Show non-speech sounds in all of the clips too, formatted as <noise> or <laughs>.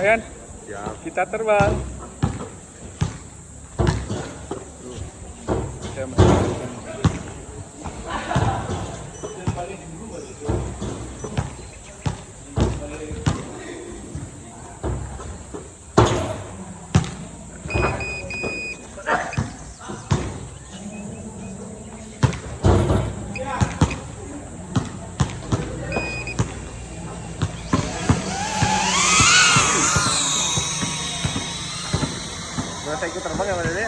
Pak Yan. Siap. Kita terbang. Saya ikut terbang ya Pak Dede?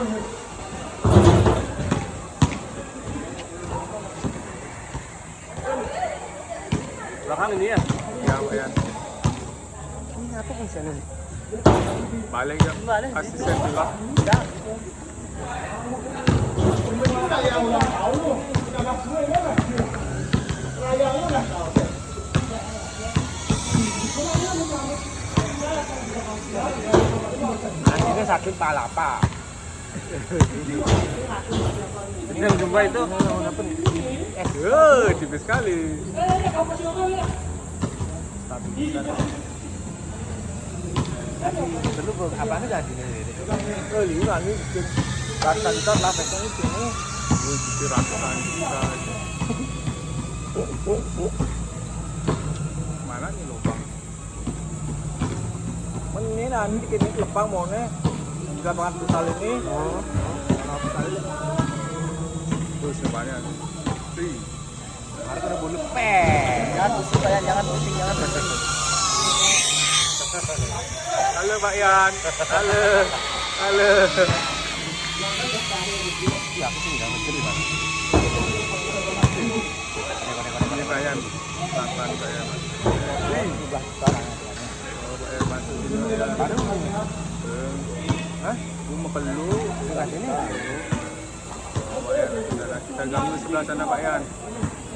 Belakang ini ya? Ya Pak Yan. Ini apa fungsinya? Balik ya. Balik. Asisten juga. Akhirnya sakit pala pak. Ini yang jumpa itu Eh, tipis sekali. Dulu apa nih jadi ini? Oh, ini ini rasa kita lah pesan itu. Gue jadi ratusan juta. Mana nih lubang? Ini nanti kini lepang mau nih. Jika banget pusal ini. Oh. Tuh sebanyak nih. Tuh. Harus ada bulu pe. Jangan pusing kayak jangan pusing jangan pusing. Halo Pak Yan. Halo. Halo. Iya, aku sih nggak ngerti pak. Ini Pak Yan. Pelan-pelan Pak. Sudah sekarang. Oh, ya. Baru Hah? Gue mau perlu. sini. Oh, Pak Yan. Kita ganggu sebelah sana Pak Yan.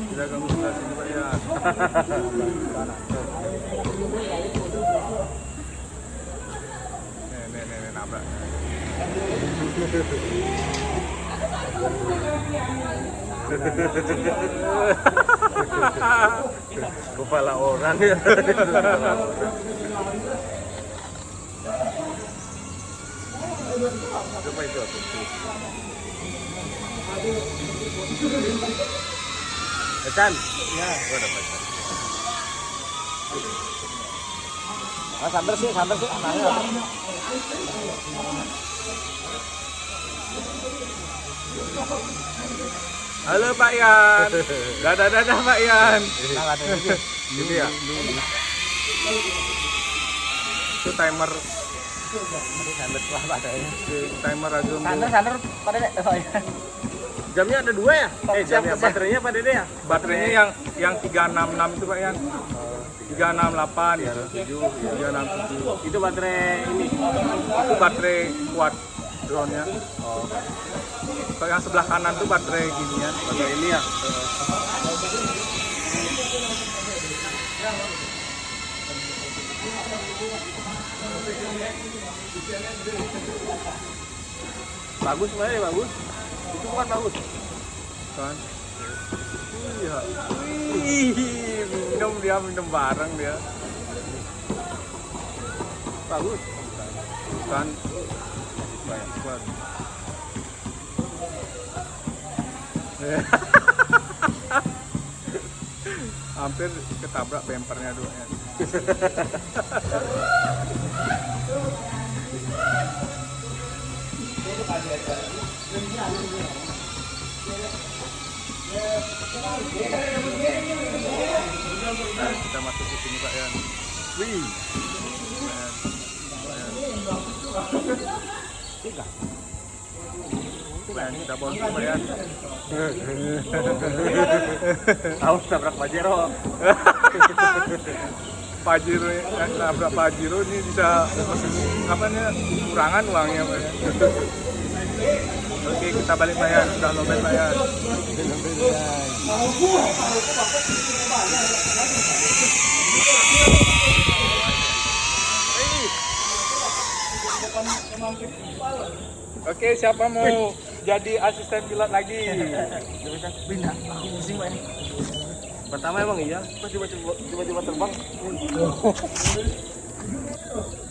Kita ganggu sebelah sini Pak Yan. <laughs> Nih, nih, nih, nih, nabrak. Kepala orang ya. <laughs> Coba itu aku. Ecan. Ya, gua dapat. Ah, sih, sih. Halo Pak Yan. Dadah dadah Pak Yan. Nah, ada ini. Gitu ya. Itu timer Lah timer aja pada deh. Oh, iya. Jamnya ada dua ya? Eh jamnya baterainya pada deh ya? baterainya yang yang 366 itu Pak Yan. 368 gitu. 367. Itu baterai ini. Itu baterai kuat drone-nya. Oh. Kalau yang sebelah kanan tuh baterai ginian. Baterai ini ya. Bagus sebenarnya bagus. Itu bukan bagus. kan iya Wih, minum dia minum bareng dia Bagus. kan banyak <laughs> kuat hampir ketabrak bempernya dua kita masuk ke sini Pak Yan. Wih. Kita ke Pak <laughs> Yan. Tahu tabrak Pajero. <laughs> Pajero yang nabrak Pajero ini bisa apa nih kurangan uangnya Pak, ya. Oke kita balik bayar sudah lobet bayar. Oke siapa mau jadi asisten pilot lagi? Pindah. Pusing pak ini. Pertama emang iya, tiba-tiba terbang. <laughs>